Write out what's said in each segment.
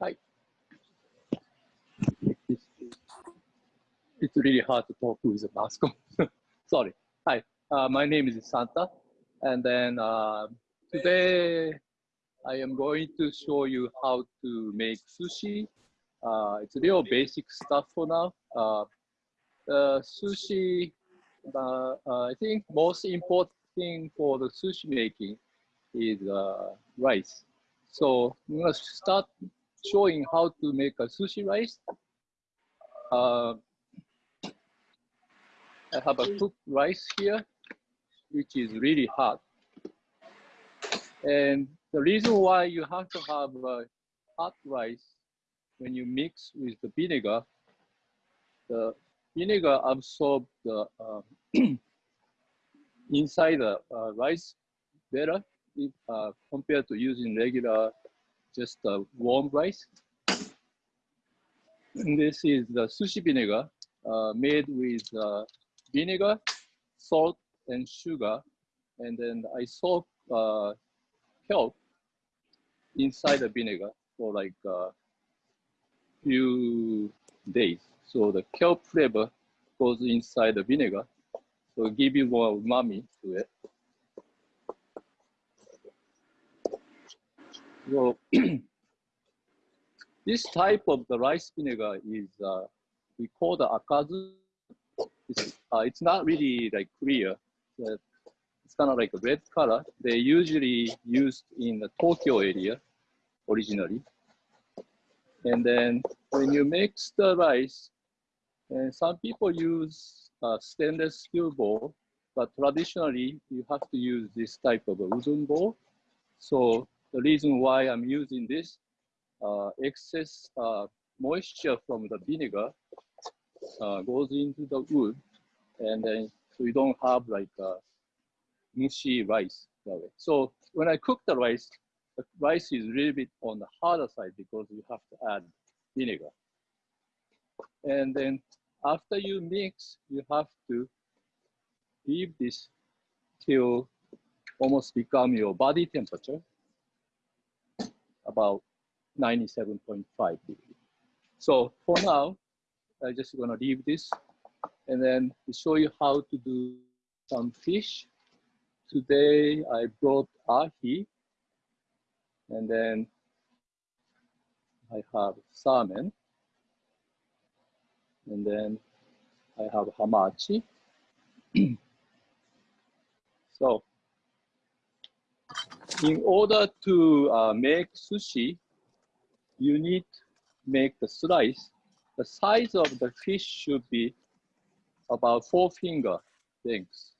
Hi. It's, really hard to talk with a mask. Sorry. Hi, uh, my name is Santa. And then uh, today I am going to show you how to make sushi. Uh, it's real basic stuff for now. Uh, sushi, uh, uh, I think most important thing for the sushi making is uh, rice. So I'm gonna start showing how to make a sushi rice. Uh, I have a cooked rice here, which is really hot. And the reason why you have to have a hot rice when you mix with the vinegar, the vinegar absorbs the uh, inside the uh, rice better if, uh, compared to using regular just uh, warm rice. And this is the sushi vinegar uh, made with uh, vinegar, salt, and sugar. And then I soak uh, kelp inside the vinegar for like a uh, few days. So the kelp flavor goes inside the vinegar. So give you more umami to it. So this type of the rice vinegar is uh, we call the akazu. It's, uh, it's not really like clear. It's kind of like a red color. They usually used in the Tokyo area originally. And then when you mix the rice, and some people use uh, stainless steel bowl, but traditionally you have to use this type of a wooden bowl. So the reason why I'm using this uh, excess uh, moisture from the vinegar uh, goes into the wood, and then so you don't have like uh, mushy rice that way. So when I cook the rice, the rice is a little bit on the harder side because you have to add vinegar. And then after you mix, you have to leave this till almost become your body temperature about 97.5 degree. So for now, I'm just gonna leave this and then show you how to do some fish. Today I brought ahi and then I have salmon and then I have hamachi. so in order to uh, make sushi, you need make the slice. The size of the fish should be about four finger lengths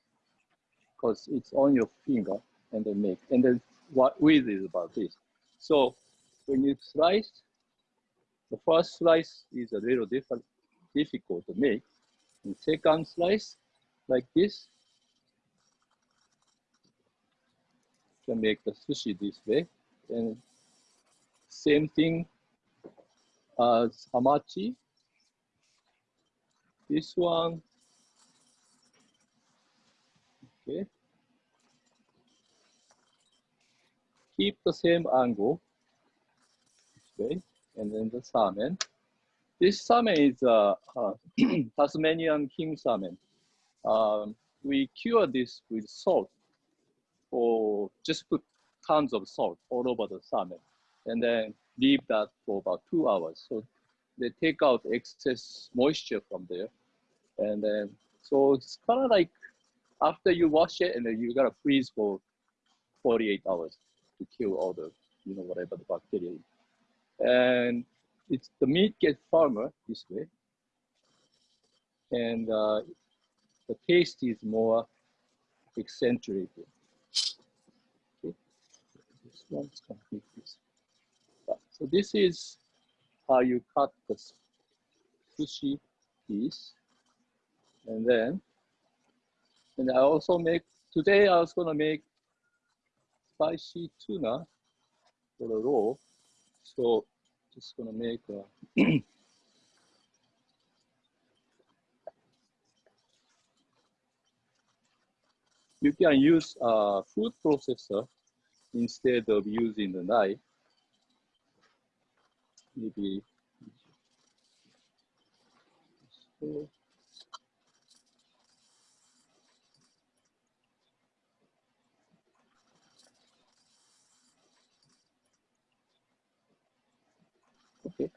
because it's on your finger and then make. And then what width is about this. So when you slice, the first slice is a little different, difficult to make. And second slice, like this, can make the sushi this way. And same thing as hamachi. This one, okay. Keep the same angle this way, and then the salmon. This salmon is uh, uh, Tasmanian king salmon. Um, we cure this with salt or just put tons of salt all over the salmon and then leave that for about two hours. So they take out excess moisture from there. And then, so it's kind of like after you wash it and then you gotta freeze for 48 hours to kill all the, you know, whatever the bacteria. And it's the meat gets firmer this way. And uh, the taste is more accentuated one's complete this. So this is how you cut the sushi piece. And then, and I also make, today I was gonna make spicy tuna for the roll. So just gonna make a you can use a food processor instead of using the knife. maybe. So, okay,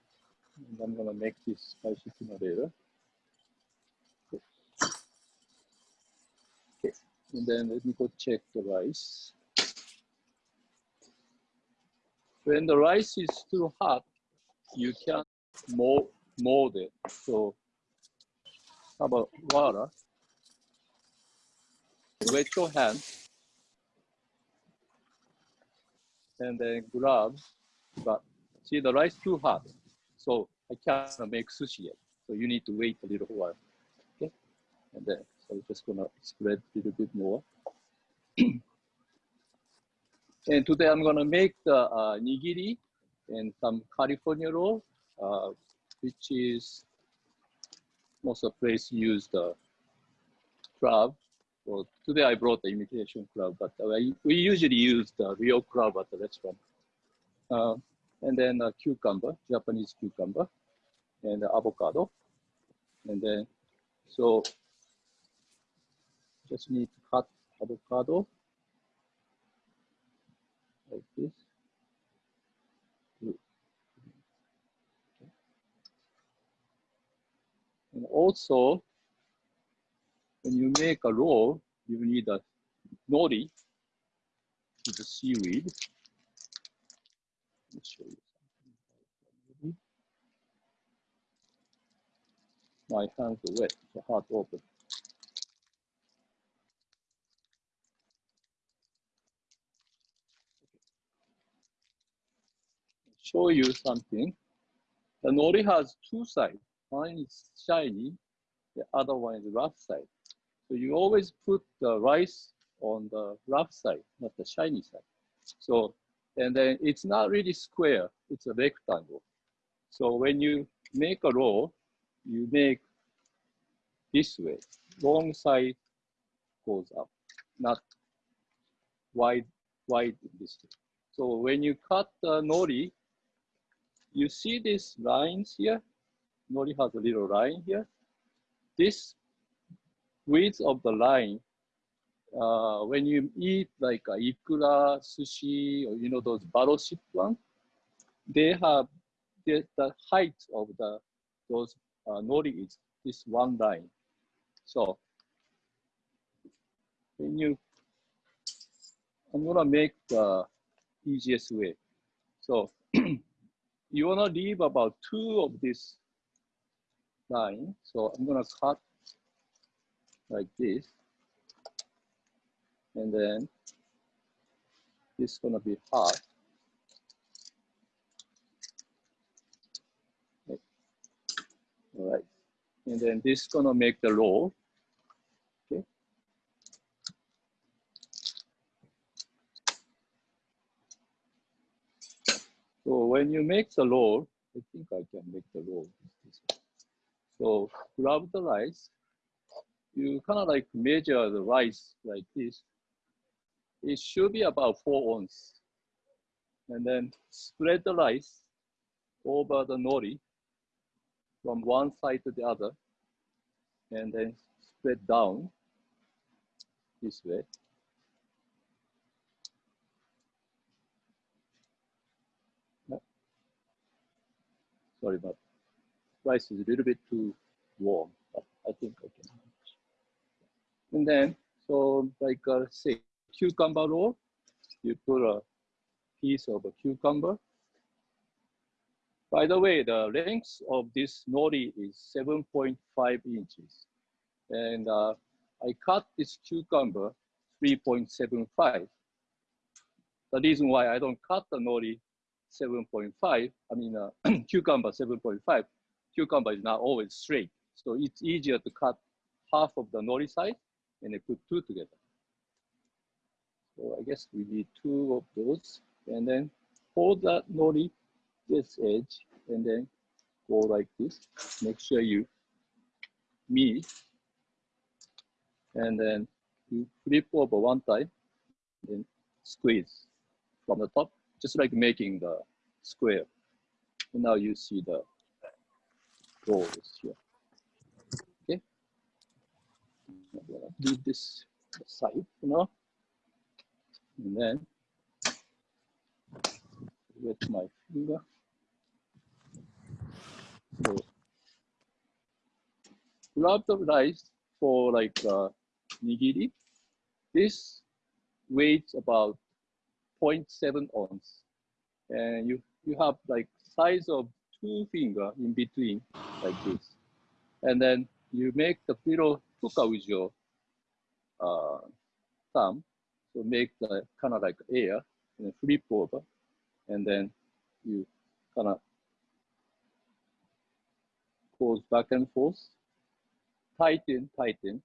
and I'm gonna make this spicy later. Okay, and then let me go check the rice. When the rice is too hot, you can mold, mold it. So how about water? Wet your hand and then grab, but see the rice too hot. So I can't make sushi yet. So you need to wait a little while. Okay. And then so I'm just gonna spread a little bit more. and today I'm gonna make the uh, nigiri and some California roll, uh, which is most of place use the crab. Well, today I brought the imitation crab, but we usually use the real crab at the restaurant. Uh, and then a cucumber, Japanese cucumber, and avocado. And then, so just need to cut avocado like this. And also, when you make a roll, you need a nori with the seaweed. My hands are wet, so hard to open. Show you something. The nori has two sides. One is shiny, the other one is rough side. So you always put the rice on the rough side, not the shiny side. So, and then it's not really square, it's a rectangle. So when you make a roll, you make this way, long side goes up, not wide, wide this way. So when you cut the nori, you see these lines here? Nori has a little line here. This width of the line, uh, when you eat like a ikura, sushi, or you know those battleship ones, they have the, the height of the those uh, nori is this one line. So when you, I'm gonna make the easiest way. So you wanna leave about two of this line. So I'm gonna cut like this. And then this is gonna be half. All right. And then this is gonna make the roll. Okay. So when you make the roll, I think I can make the roll. So grab the rice. You kind of like measure the rice like this. It should be about four ounces. And then spread the rice over the nori from one side to the other. And then spread down this way. Sorry, but rice is a little bit too warm, but I think I can. And then, so like uh, say cucumber roll, you put a piece of a cucumber. By the way, the length of this nori is 7.5 inches. And uh, I cut this cucumber 3.75. The reason why I don't cut the nori 7.5, I mean uh, cucumber 7.5, cucumber is not always straight. So it's easier to cut half of the nori side and then put two together. So I guess we need two of those and then hold that nori this edge and then go like this. Make sure you meet and then you flip over one time and squeeze from the top, just like making the square. And now you see the rows here. Okay. Leave this aside you know. And then with my finger. So grab the rice for like uh, nigiri. This weighs about 0.7 ounce. And you, you have like size of two finger in between like this. And then you make the little puka with your uh, thumb. So make the kind of like air and flip over. And then you kind of goes back and forth, tighten, tighten,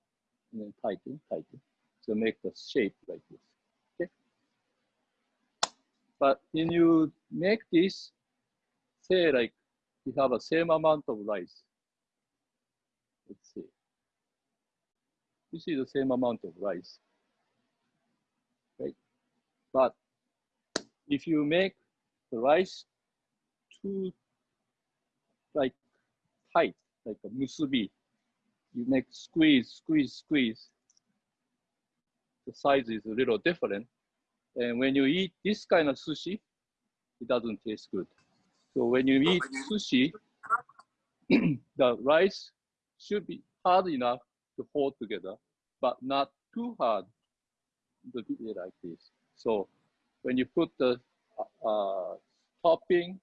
and then tighten, tighten. So make the shape like this. But when you make this, say like you have a same amount of rice. Let's see. This is the same amount of rice. Right? But if you make the rice too like tight, like a musubi, you make squeeze, squeeze, squeeze. The size is a little different. And when you eat this kind of sushi, it doesn't taste good. So when you eat sushi, the rice should be hard enough to hold together, but not too hard to be like this. So when you put the uh, topping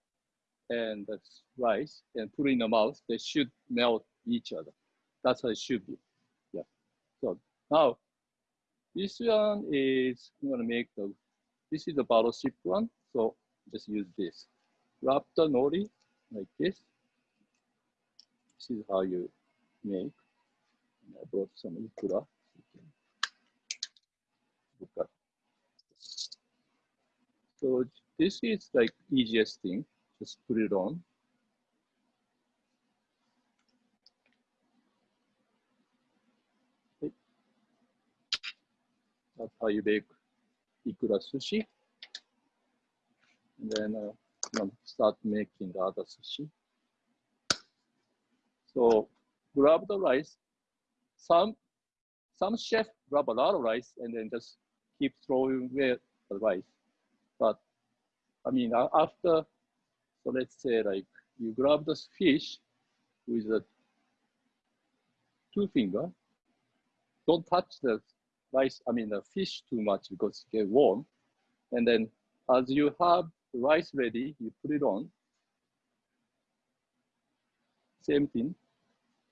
and the rice and put in the mouth, they should melt each other. That's how it should be. Yeah. So now this one is I'm gonna make the this is the battleship one. So just use this. Wrap the nori like this. This is how you make. And I brought some ikura. So this is like easiest thing. Just put it on. That's how you make ikura sushi. And then uh, start making the other sushi. So grab the rice. Some some chef grab a lot of rice and then just keep throwing away the rice. But I mean, after so let's say like you grab the fish with a two finger. Don't touch the rice, I mean the fish too much because it get warm. And then as you have rice ready, you put it on. Same thing.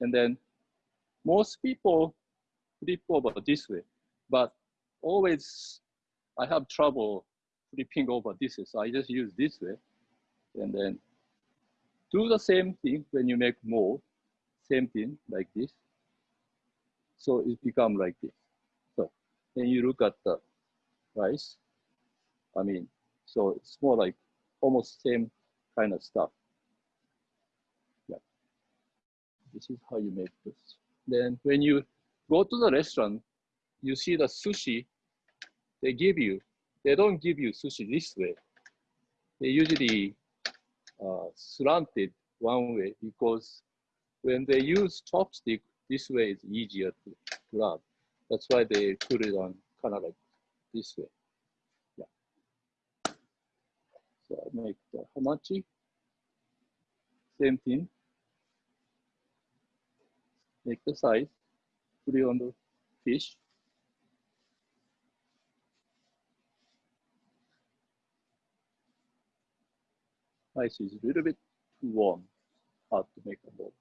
And then most people flip over this way, but always I have trouble flipping over this way. So I just use this way and then do the same thing when you make more, same thing like this. So it become like this. Then you look at the rice. I mean, so it's more like almost same kind of stuff. Yeah. This is how you make this. Then when you go to the restaurant, you see the sushi, they give you, they don't give you sushi this way. They usually uh, slanted one way because when they use chopstick, this way is easier to grab. That's why they put it on kind of like this way. Yeah. So I make the hamachi. Same thing. Make the size, put it on the fish. Ice is a little bit too warm, hard to make a ball.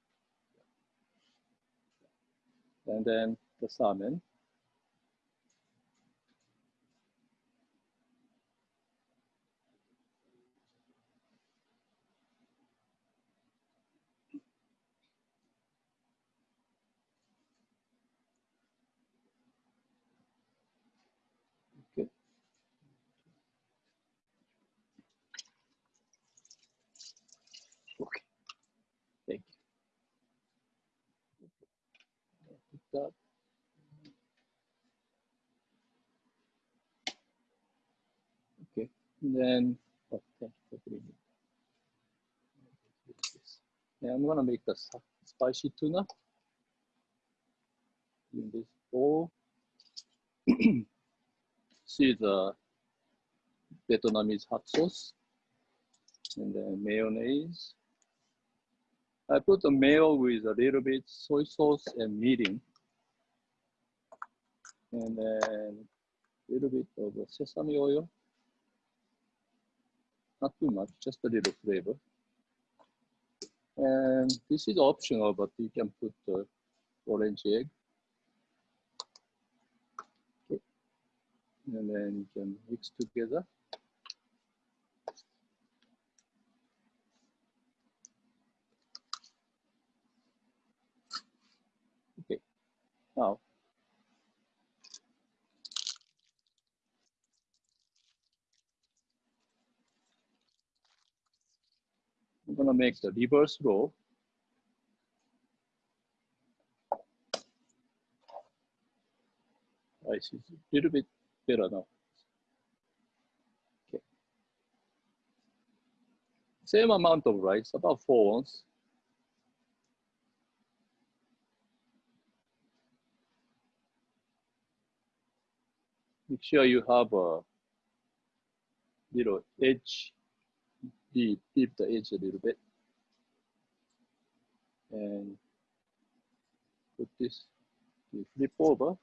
And then the salmon. that. Okay, and then oh, And I'm gonna make the spicy tuna in this bowl. See the Vietnamese hot sauce and then mayonnaise. I put the mayo with a little bit soy sauce and mirin. And then a little bit of sesame oil. Not too much, just a little flavor. And this is optional, but you can put the orange egg. Okay. And then you can mix together. Okay. Now, I'm gonna make the reverse roll. I see, a little bit better now. Okay. Same amount of rice, about four ounces. Make sure you have a little edge deep, deep the edge a little bit. And put this, flip over.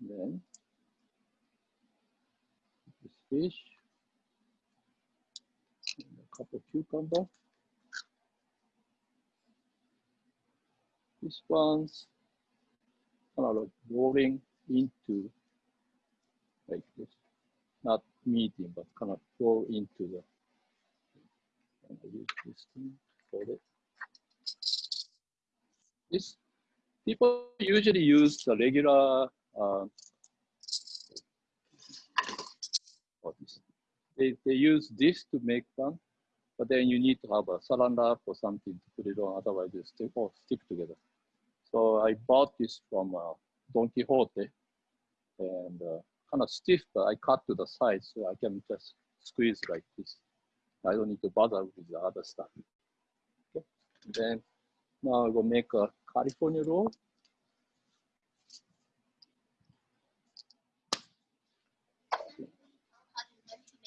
Then this fish, a couple of cucumber. This one's kind of like rolling into like this not meeting, but kind of go into the, I use this thing for it. This, people usually use the regular, uh. They, they use this to make fun, but then you need to have a wrap or something to put it on, otherwise it stick, or stick together. So I bought this from uh, Don Quijote, and uh, kind of stiff, but I cut to the side so I can just squeeze like this. I don't need to bother with the other stuff. Okay. Then now I will make a California roll.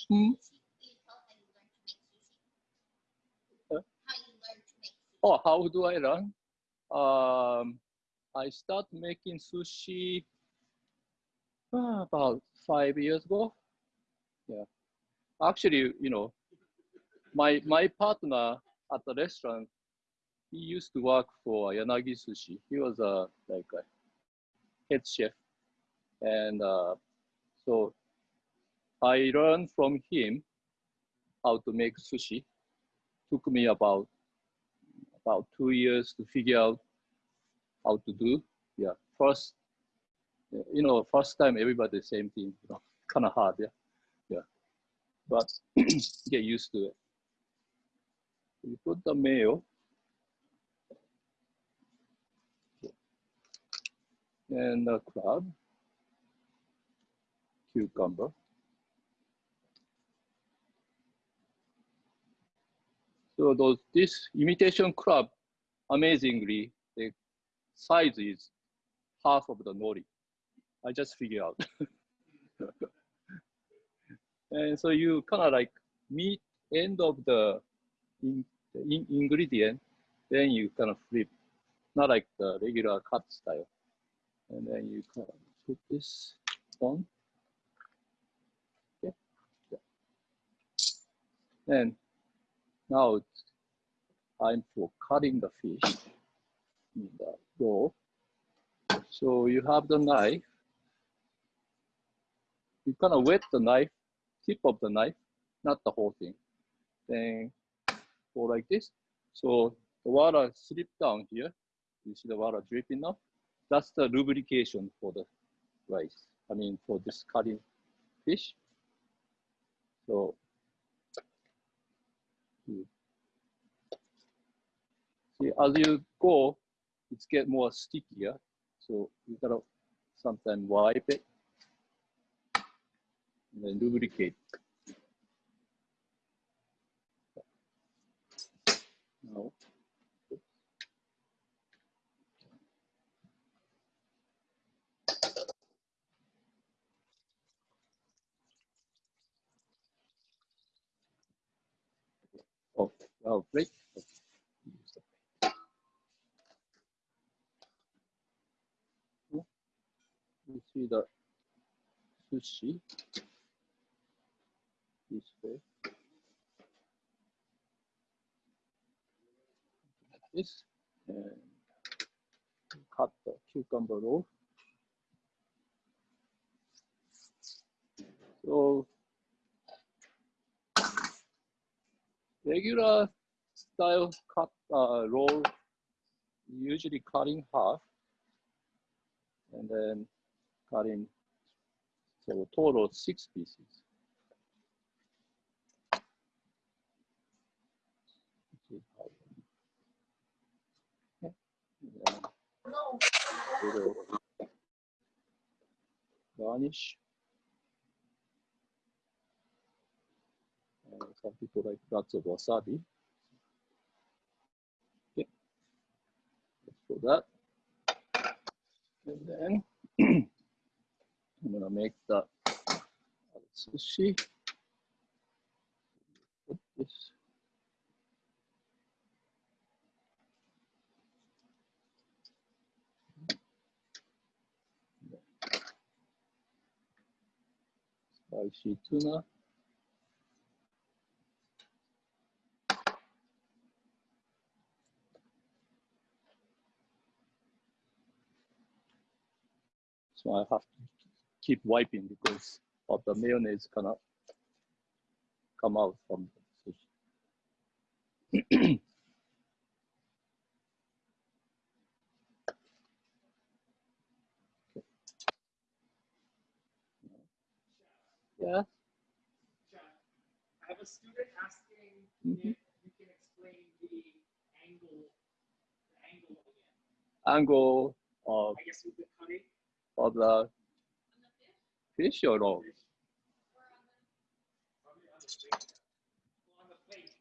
Hmm? Oh, how do I learn? Um, I start making sushi about five years ago. Yeah. Actually, you know, my my partner at the restaurant, he used to work for Yanagi Sushi. He was a like a head chef, and uh, so I learned from him how to make sushi. Took me about about two years to figure out how to do. Yeah, first you know, first time everybody same thing, you know, kind of hard, yeah, yeah. But get used to it. You put the mayo. And the crab, cucumber. So those this imitation crab, amazingly, the size is half of the nori. I just figure out. and so you kind of like meet end of the, in, in ingredient, then you kind of flip, not like the regular cut style. And then you kind of put this on. Okay. Yeah. And now it's time for cutting the fish in the dough. So you have the knife you kind of wet the knife, tip of the knife, not the whole thing. Then go like this. So the water slip down here. You see the water dripping now? That's the lubrication for the rice. I mean, for this cutting fish. So hmm. see, as you go, it's get more stickier. So you gotta sometimes wipe it and lubricate. Now, oh, oh, right. You see the sushi this way. this and cut the cucumber off. So regular style cut uh, roll usually cut in half and then cutting so total six pieces. little garnish. Uh, some people like lots of wasabi. Okay, for that. And then I'm gonna make the sushi. Put this spicy tuna. So I have to keep wiping because of the mayonnaise cannot come out from the sushi. Yeah. I have a student asking Mhm. if you can explain the angle, the angle again. Angle of, I guess with the cutting. of the fish or no? fish. On the, on the plate. Well, on the plate.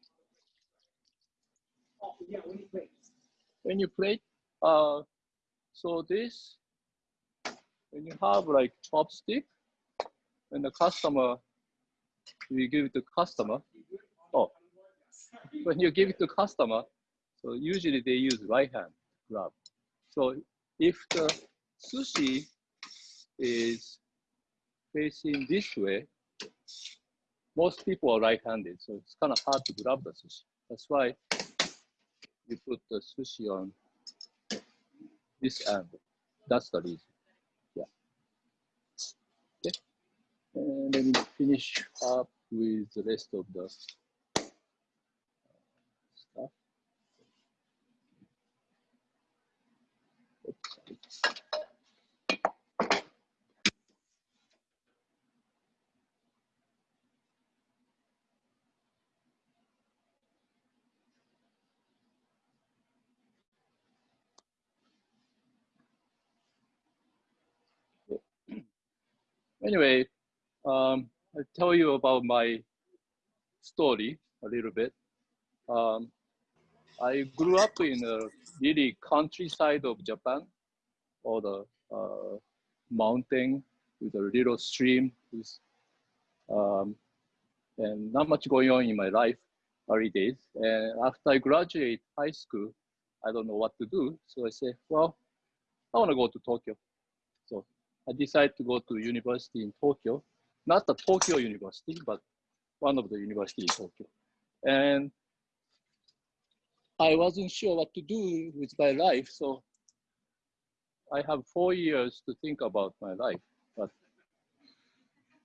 Yeah, when you plate. When you plate, uh, so this, when you have like chopstick, when the customer, you give it to customer, Oh. when you give it to customer, so usually they use right hand grab. So if the sushi is facing this way, most people are right-handed, so it's kind of hard to grab the sushi. That's why you put the sushi on this angle. That's the reason. Yeah. Okay. And then finish up with the rest of the stuff. Oops. Anyway, um, I'll tell you about my story a little bit. Um, I grew up in a really countryside of Japan, or the uh, mountain with a little stream, with, um, and not much going on in my life early days. And after I graduate high school, I don't know what to do. So I say, well, I want to go to Tokyo. So I decided to go to university in Tokyo, not the Tokyo University, but one of the university in Tokyo. And I wasn't sure what to do with my life, so I have four years to think about my life, but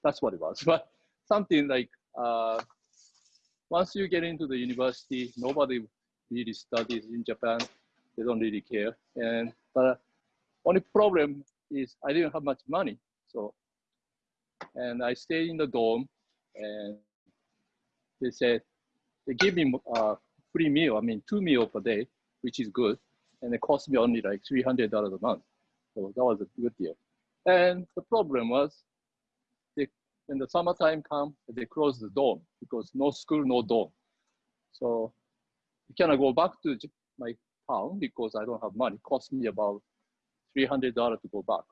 that's what it was. But something like uh, once you get into the university, nobody really studies in Japan. They don't really care. And but only problem is I didn't have much money. So, and I stayed in the dorm and they said, they give me a free meal, I mean, two meal per day, which is good. And it cost me only like $300 a month. So that was a good deal. And the problem was, they, when the summertime come, they close the dorm because no school, no dorm. So I cannot go back to my town because I don't have money. It cost me about $300 to go back.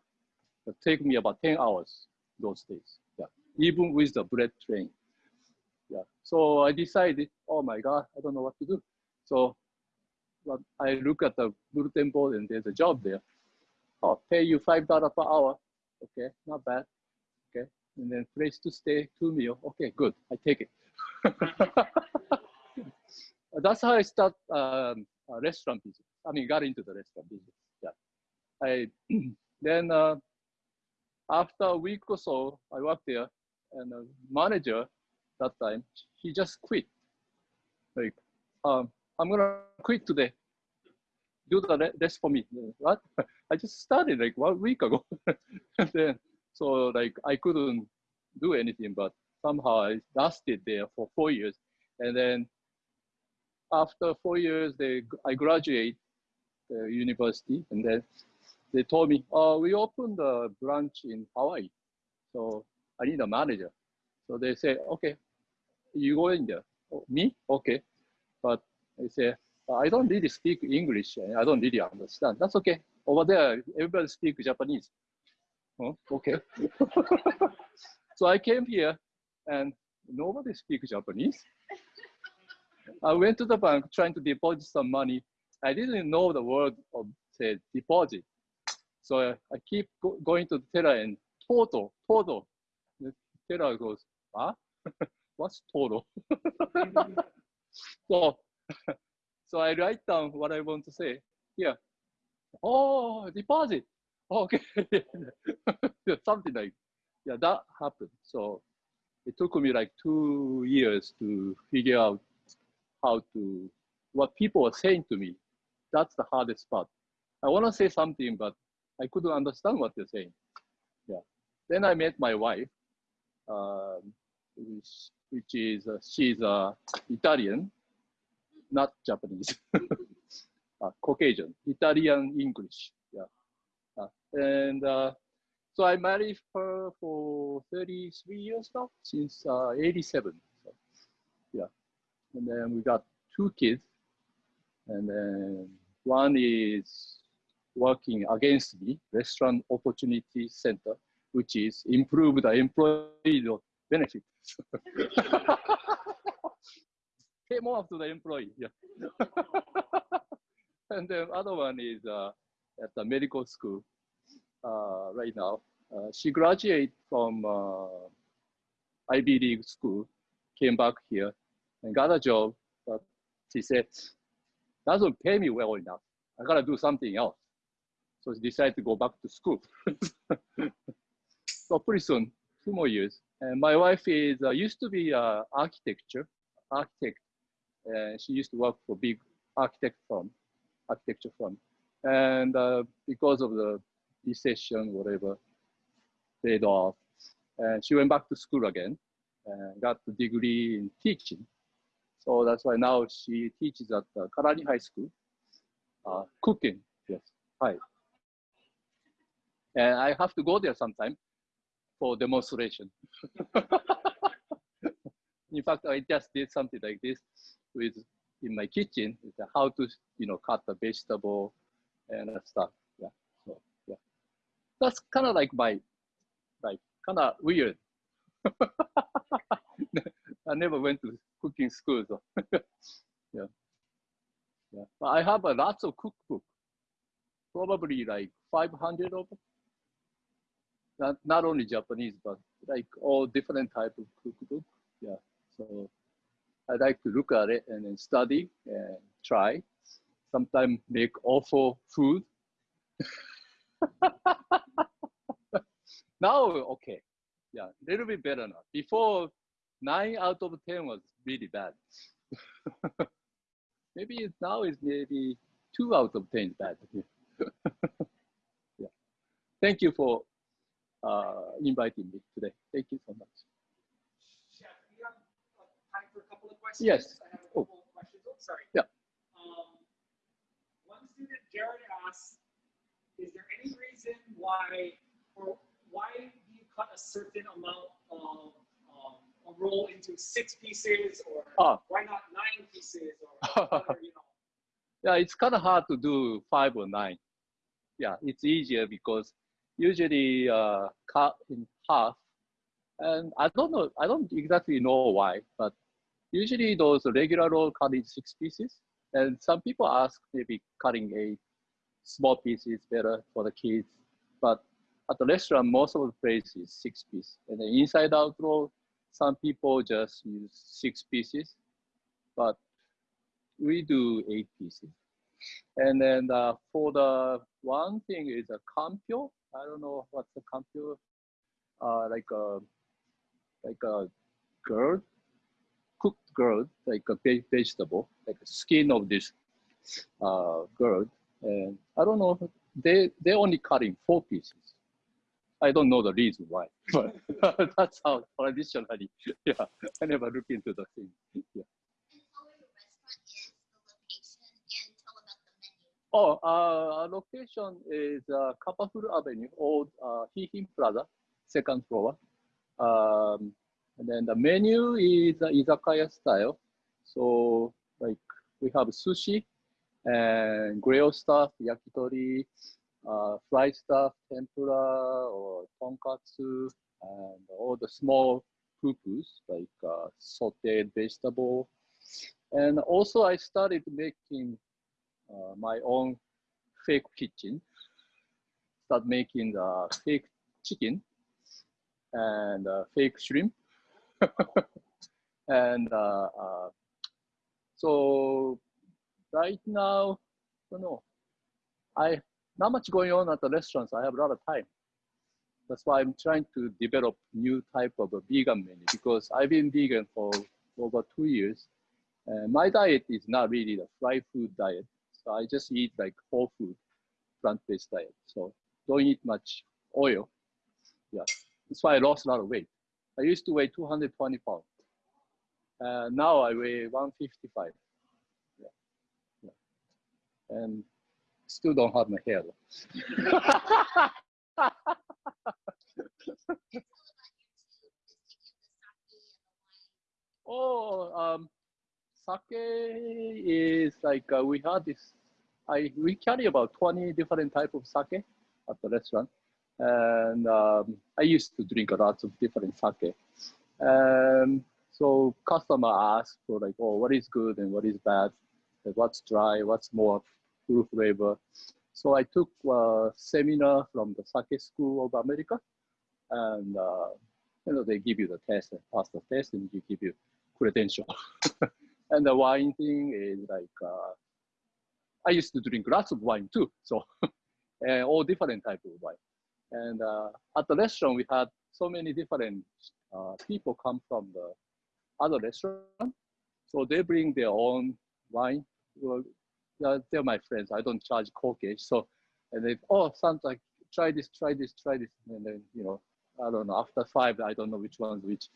It take me about 10 hours those days. Yeah, even with the bread train. Yeah. So I decided, oh my God, I don't know what to do. So but I look at the bulletin board and there's a job there. Oh, pay you $5 per hour. Okay, not bad. Okay. And then place to stay, two meal. Okay, good. I take it. That's how I start um, a restaurant business. I mean, got into the restaurant business. Yeah. I then uh, after a week or so, I worked there, and the manager that time he just quit. Like, um, I'm gonna quit today. Do the rest for me. What? I just started like one week ago. and then so like I couldn't do anything, but somehow I lasted there for four years, and then after four years, they I graduate the university, and then they told me, "Oh, we opened a branch in Hawaii, so I need a manager." So they say, "Okay, you go in there." Oh, me? Okay, but they say, "I don't really speak English, I don't really understand." That's okay. Over there, everybody speaks Japanese. Okay. so I came here, and nobody speaks Japanese. I went to the bank trying to deposit some money. I didn't know the word of say deposit. So I, I keep go, going to the teller and total, total. The goes, huh? What's total? so, so I write down what I want to say here. Oh, deposit. Oh, okay. Something like, yeah, that happened. So it took me like two years to figure out how to, what people are saying to me. That's the hardest part. I want to say something, but I couldn't understand what they're saying. Yeah. Then I met my wife, um, which, which is, uh, she's uh, Italian, not Japanese, uh, Caucasian, Italian English. Yeah. Uh, and uh, so I married her for 33 years now, since uh, 87. So, yeah and then we got two kids, and then one is working against me, Restaurant Opportunity Center, which is improve the employee benefit. Pay more to the employee, yeah. and then other one is uh, at the medical school uh, right now. Uh, she graduated from uh, Ivy League school, came back here, and got a job, but she said, doesn't pay me well enough. I gotta do something else. So she decided to go back to school. so pretty soon, two more years. And my wife is uh, used to be uh, architecture, architect. She used to work for big architect firm, architecture firm. And uh, because of the recession, whatever, laid off. And she went back to school again and got the degree in teaching. So that's why now she teaches at the Karani High School, uh, cooking, yes, hi. And I have to go there sometime for demonstration. in fact, I just did something like this with in my kitchen, how to, you know, cut the vegetable and stuff. Yeah, so yeah, that's kind of like my, like kind of weird. I never went to cooking school. So yeah. Yeah. But I have a lots of cookbook, probably like 500 of them. Not, not only Japanese, but like all different type of cookbook. Yeah. So I like to look at it and then study and try. Sometimes make awful food. now, okay. Yeah, a little bit better now. Before, nine out of 10 was really bad. maybe now is maybe two out of 10 bad. yeah. Thank you for uh, inviting me today. Thank you so much. Yeah, we have time for a couple of questions. Yes. I have a couple of questions. Oh, sorry. Yeah. Um, one student, Jared, asks, is there any reason why, or why do you cut a certain amount of a roll into six pieces or oh. why not nine pieces or whatever, you know? Yeah, it's kind of hard to do five or nine. Yeah, it's easier because usually uh, cut in half And I don't know, I don't exactly know why, but usually those regular roll cut in six pieces. And some people ask maybe cutting a small pieces better for the kids. But at the restaurant, most of the place is six piece. And the inside out roll, some people just use six pieces, but we do eight pieces. And then uh, for the one thing is a kampyo. I don't know what's the kampyo, uh, like a like a gourd, cooked gourd, like a vegetable, like a skin of this uh, gourd. And I don't know, they they only cut in four pieces. I don't know the reason why, but that's how traditionally. Yeah, I never look into the thing. Yeah. Oh, uh, our location is uh, Avenue, old uh, Hee Hing Plaza, second floor. Um, and then the menu is uh, izakaya style. So like we have sushi and grill stuff, yakitori, uh, fried stuff, tempura or tonkatsu, and all the small pupus like uh, sauteed vegetable. And also I started making uh, my own fake kitchen, start making the fake chicken and uh, fake shrimp. and uh, uh, so right now, I don't know, I not much going on at the restaurants. I have a lot of time. That's why I'm trying to develop new type of a vegan menu because I've been vegan for over two years. And my diet is not really the fried food diet. I just eat like whole food, plant-based diet. So don't eat much oil. Yeah, that's why I lost a lot of weight. I used to weigh 220 pounds. Uh, now I weigh 155. Yeah. yeah. And still don't have my hair. oh, um, sake is like uh, we had this. I we carry about 20 different type of sake at the restaurant, and um, I used to drink a lot of different sake. Um, so customer ask for like, oh, what is good and what is bad, what's dry, what's more full flavor. So I took a seminar from the Sake School of America, and uh, you know they give you the test, pass the test, and you give you credential. and the wine thing is like uh, I used to drink lots of wine too, so and all different type of wine. And uh, at the restaurant, we had so many different uh, people come from the other restaurant, so they bring their own wine. Well, they're my friends. I don't charge corkage, so and they oh sounds like try this, try this, try this, and then you know I don't know. After five, I don't know which one's which.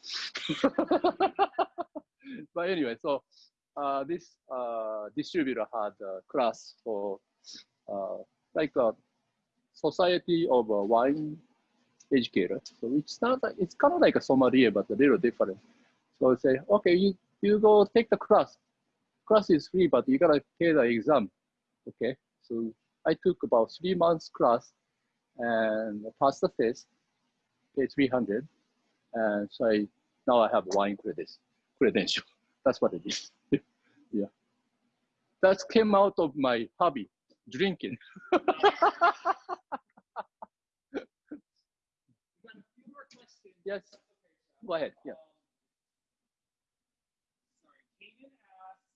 but anyway, so this uh, distributor had a class for uh, like a society of a wine educator. So it's not like, it's kind of like a sommelier, but a little different. So I say, okay, you, you go take the class. Class is free, but you gotta pay the exam. Okay, so I took about three months class and passed the test, pay 300. And so I, now I have wine credits, credential. That's what it is. Yeah. That came out of my hobby, drinking. yes. Go ahead. Yeah. Sorry, Kagan asked,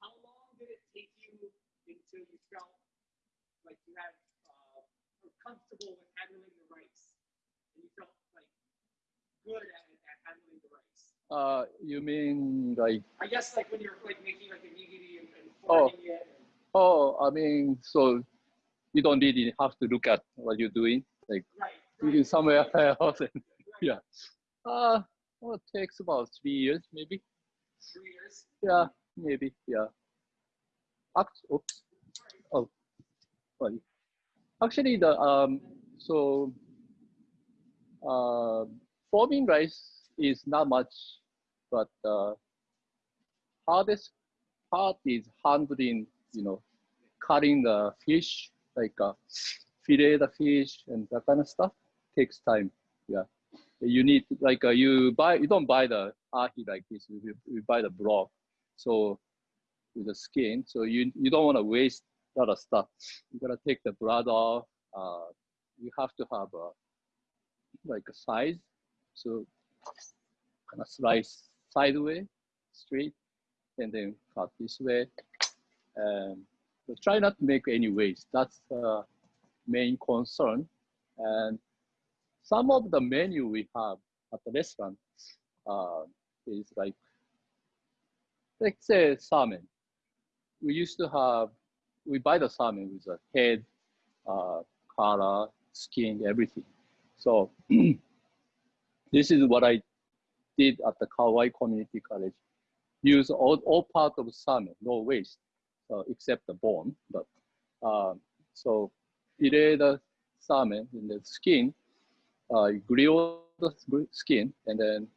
how long did it take you until you felt like you had uh, were comfortable with handling the rice, and you felt like good at, at handling the rice? Uh, you mean like? I guess like when you're like making like a nigiri and, and Oh. forming it. Oh, I mean, so you don't really have to look at what you're doing, like right. you right, somewhere else. And, right. yeah. Uh, well, it takes about three years, maybe. Three years. Yeah, maybe. Yeah. Act, oops. Oh, sorry. Actually, the um, so uh, forming rice is not much, but uh, hardest part is handling. You know, cutting the fish, like uh, fillet the fish and that kind of stuff takes time. Yeah, you need like uh, you buy you don't buy the ahi like this. You, you buy the block, so with the skin. So you you don't want to waste a lot of stuff. You gotta take the blood off. Uh, you have to have a like a size. So kind of slice sideways, straight, and then cut this way. And so try not to make any waste. That's the main concern. And some of the menu we have at the restaurant uh, is like, let's say salmon. We used to have, we buy the salmon with the head, uh, color, skin, everything. So this is what I did at the Kauai Community College. Use all, all part of salmon, no waste, uh, except the bone. But uh, so fillet the salmon in the skin, uh, grill the skin, and then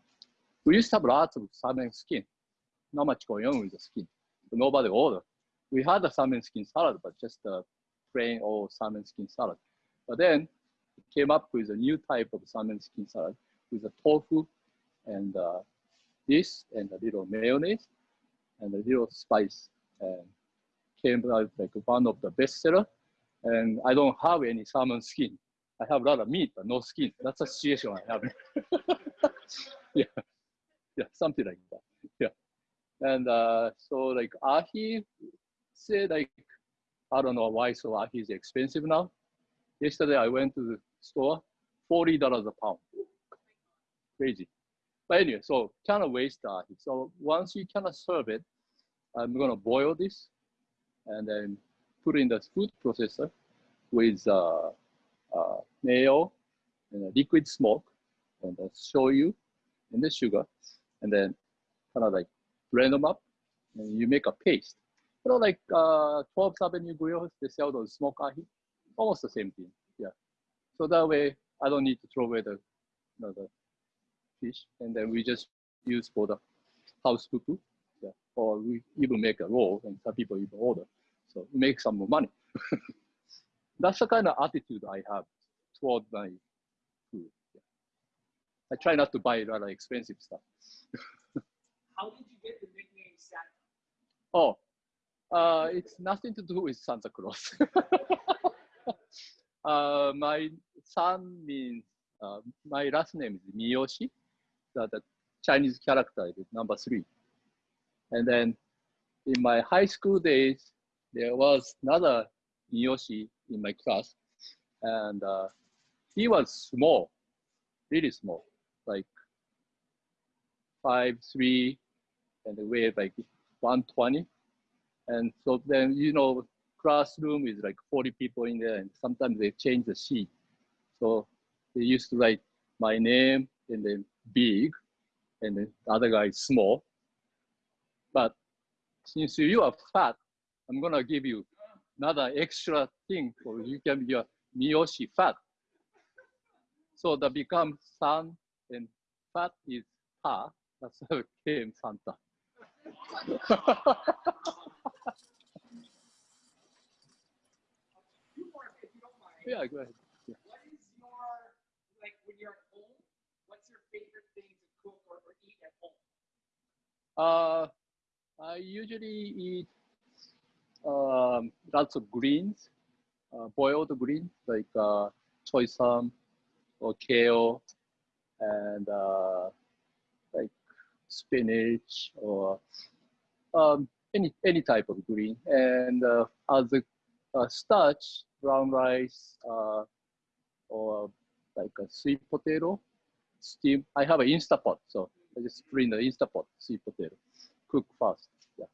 we used to have lots of salmon skin. Not much going on with the skin. Nobody ordered. We had a salmon skin salad, but just a plain old salmon skin salad. But then came up with a new type of salmon skin salad with a tofu and uh, this and a little mayonnaise and a little spice and came out like one of the bestseller. And I don't have any salmon skin. I have a lot of meat, but no skin. That's a situation I have. yeah, yeah, something like that. Yeah, and uh, so like ahi, say like I don't know why so ahi is expensive now. Yesterday I went to the store, forty dollars a pound. Crazy. But anyway, so kind of waste ahi. So once you cannot serve it, I'm gonna boil this and then put in the food processor with uh, uh, mayo and liquid smoke and the shoyu and the sugar and then kind of like blend them up and you make a paste. You know, like uh, 12th Avenue Grill, they sell those smoked ahi, almost the same thing. Yeah. So that way, I don't need to throw away the, you know, the fish, and then we just use for the house fufu. Yeah. Or we even make a roll, and some people even order. So make some more money. That's the kind of attitude I have toward my food. Yeah. I try not to buy of expensive stuff. How did you get the nickname Santa? Oh, uh, it's nothing to do with Santa Claus. uh, my son means, uh, my last name is Miyoshi, the, the Chinese character is number three. And then in my high school days, there was another Miyoshi in my class, and uh, he was small, really small, like five three, and weighed like 120. And so then you know, classroom is like 40 people in there, and sometimes they change the sheet. So they used to write my name and then big, and the other guy is small. But since you are fat, I'm gonna give you another extra thing for you can be a Miyoshi fat. So that becomes San and fat is Ha. That's how it came Santa. yeah, go ahead. Yeah. What is your, like when you're at home, what's your favorite thing to cook or, or eat at home? Uh, I usually eat um, lots of greens, uh, boiled greens like uh, choy sum or kale and uh, like spinach or um, any any type of green. And uh, as a starch, brown rice uh, or like a sweet potato, steam. I have an Instapot, so just put in the Instapot sweet potato, cook fast. Yeah,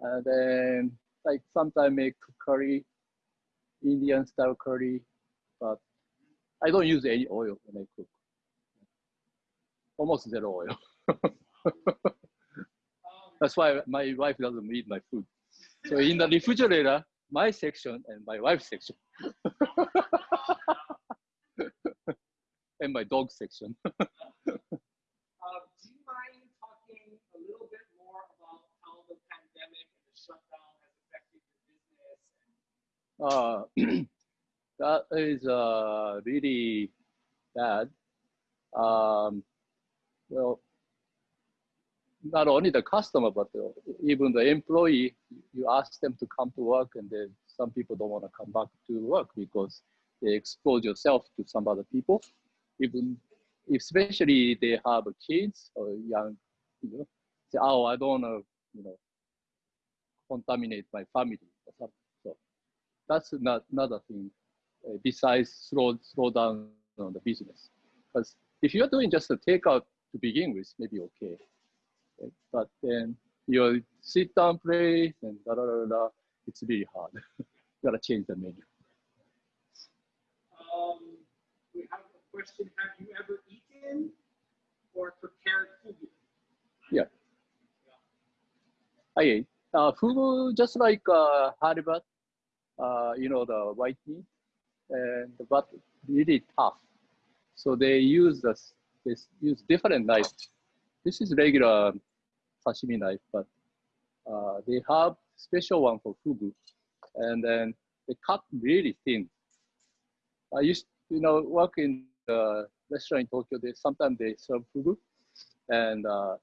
and then like sometimes make curry, Indian style curry, but I don't use any oil when I cook. Almost zero oil. That's why my wife doesn't eat my food. So in the refrigerator, my section and my wife's section. and my dog section. Um, do you mind talking a little bit more about how the pandemic and the shutdown has affected your business? Uh, that is uh, really bad. um, well, not only the customer, but even the employee, you ask them to come to work and then some people don't want to come back to work because they expose yourself to some other people. Even especially they have kids or young, you know, say, oh, I don't want to, you know, contaminate my family or something. That's not another thing uh, besides slow, slow down on the business. Because if you're doing just a takeout to begin with, maybe okay. okay? But then you sit down plate and da da da da, it's really hard. you gotta change the menu. Um, we have a question. Have you ever eaten or prepared fugu? Yeah. I ate. Uh, fugu, just like uh, haribat, uh, you know, the white meat, and but really tough. So they use this, they use different knife. This is regular sashimi knife, but uh, they have special one for fugu, and then they cut really thin. I used, you know, work in the restaurant in Tokyo. They sometimes they serve fugu, and uh,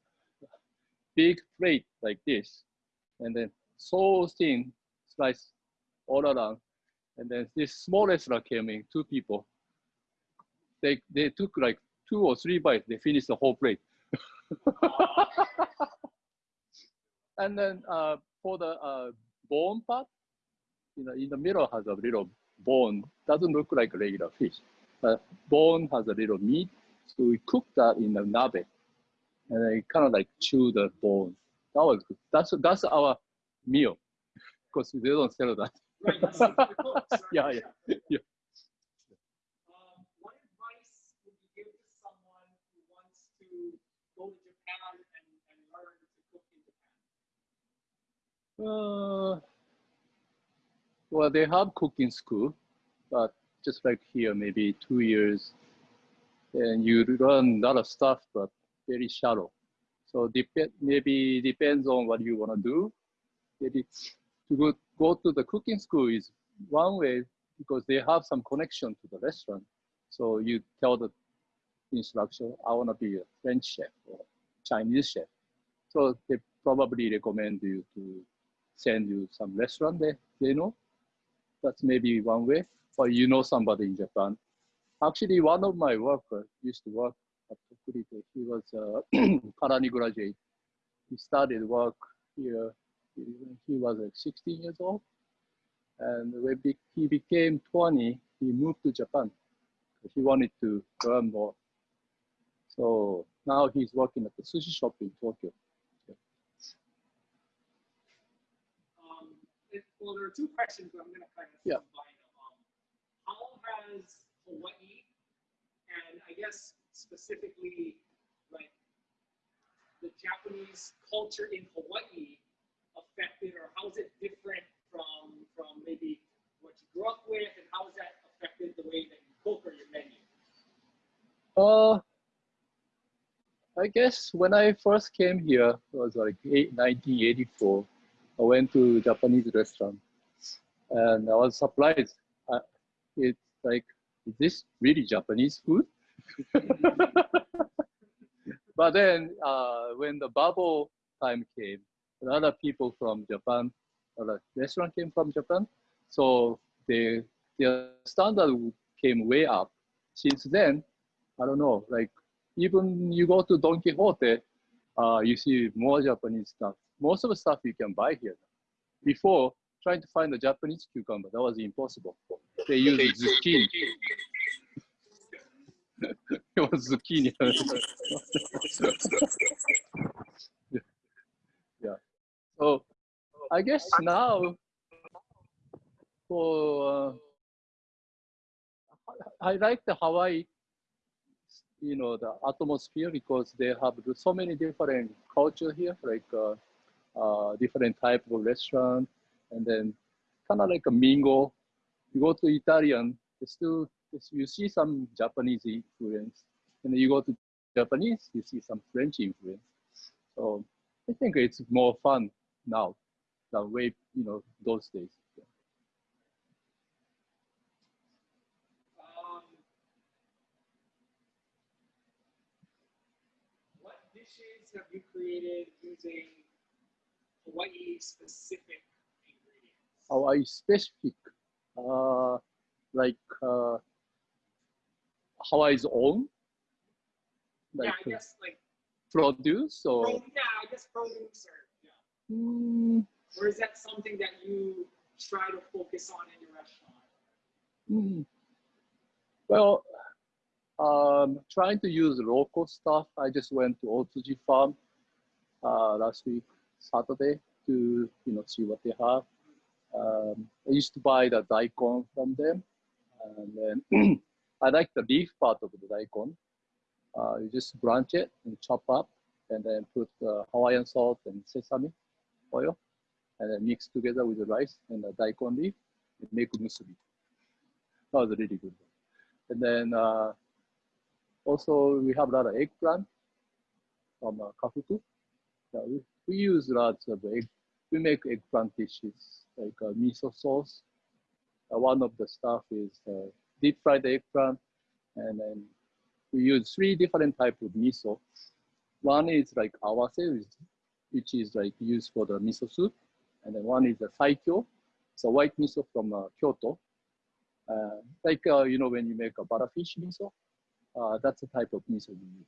big plate like this, and then so thin slice all around. And then this small restaurant came in, two people. They they took like two or three bites. They finished the whole plate. and then uh, for the uh, bone part, you know, in the middle has a little bone. Doesn't look like a regular fish. But bone has a little meat. So we cook that in the nabe. And then kind of like chew the bone. That was good. That's, that's our meal. Because they don't sell that. Right. this is the cooks, right? Yeah, yeah, yeah. Um, what advice would you give to someone who wants to go to Japan and, and learn to cook in Japan? Uh, well, they have cooking school, but just like here, maybe two years, and you learn a lot of stuff, but very shallow. So dep- maybe depends on what you want to do. Maybe to go, go to the cooking school is one way because they have some connection to the restaurant. So you tell the instructor, I want to be a French chef or Chinese chef. So they probably recommend you to send you some restaurant they, they know. That's maybe one way. Or you know somebody in Japan. Actually, one of my workers used to work at Tokurite. He was a Kalani graduate. He started work here he was like 16 years old. And when he became 20, he moved to Japan. He wanted to learn more. So now he's working at the sushi shop in Tokyo. Um, it, well, there are two questions, but I'm going to kind of Yeah. combine them. Um, how has Hawaii, and I guess specifically like the Japanese culture in Hawaii, affected, or how is it different from from maybe what you grew up with, and how has that affected the way that you cook or your menu? Uh, I guess when I first came here, it was like eight, 1984. I went to Japanese restaurant, and I was surprised. Uh, it's like, is this really Japanese food? but then uh, when the bubble time came, a lot of people from Japan, a lot of restaurant came from Japan, so they, their standard came way up. Since then, I don't know, like even you go to Don Quijote, uh, you see more Japanese stuff. Most of the stuff you can buy here. Before, trying to find a Japanese cucumber, that was impossible. They use zucchini. it was zucchini. So I guess now for uh, I like the Hawaii, you know, the atmosphere because they have so many different culture here, like uh, uh, different type of restaurant, and then kind of like a mingle. You go to Italian, it's still you see some Japanese influence, and then you go to Japanese, you see some French influence. So I think it's more fun now than way you know those days. Um, what dishes have you created using Hawaii specific ingredients? Hawaii specific, uh, like uh, Hawaii's own, like yeah, I uh, guess like produce or. yeah, I guess produce or. Mm, Or is that something that you try to focus on in your restaurant? mm. Well, um, trying to use local stuff. I just went to Otsuji Farm uh, last week, Saturday, to you know see what they have. Um, I used to buy the daikon from them, and then I like the leaf part of the daikon. Uh, you just branch it and chop up, and then put uh, Hawaiian salt and sesame oil, and then mix together with the rice and the daikon leaf and make musubi. That was really good. And then uh, also we have a lot of eggplant from uh, Kahuku. Yeah, we, we use lots of egg. We make eggplant dishes like uh, miso sauce. Uh, one of the stuff is uh, deep fried eggplant, and then we use three different type of miso. One is like awase, which, is like used for the miso soup, and then one is a saikyo, so white miso from uh, Kyoto. Uh, like uh, you know when you make a butterfish miso, uh, that's the type of miso we use.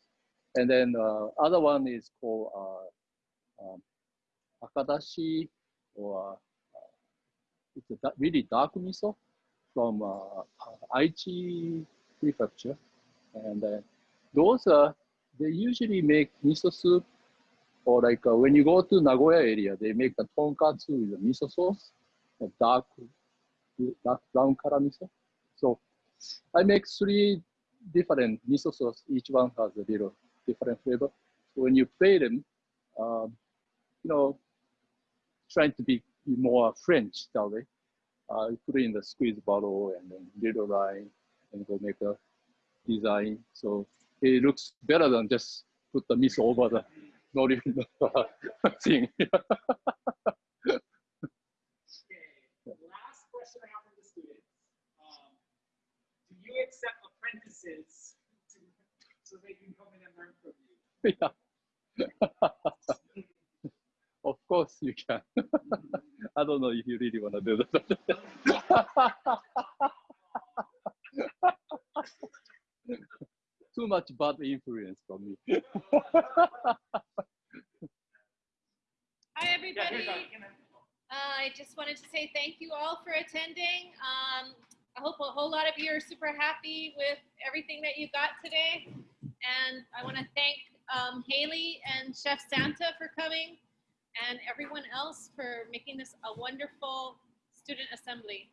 And then uh, other one is called uh, um, akadashi, or uh, it's a da- really dark miso from uh, Aichi prefecture. And uh, those are, they usually make miso soup, or like uh, when you go to Nagoya area, they make the tonkatsu with a miso sauce, a dark, dark brown color miso. So I make three different miso sauce. Each one has a little different flavor. So when you play them, um, you know, trying to be more French that way. Uh, put it in the squeeze bottle and then little line and go make a design. So it looks better than just put the miso over the not even the thing. Okay. Last question I have for the students. Um, do you accept apprentices to, so they can come in and learn from you? yeah. of course you can. I don't know if you really want to do that. Too much bad influence from me. Hi, everybody. Uh, I just wanted to say thank you all for attending. Um, I hope a whole lot of you are super happy with everything that you got today. And I want to thank um, Haley and Chef Santa for coming and everyone else for making this a wonderful student assembly.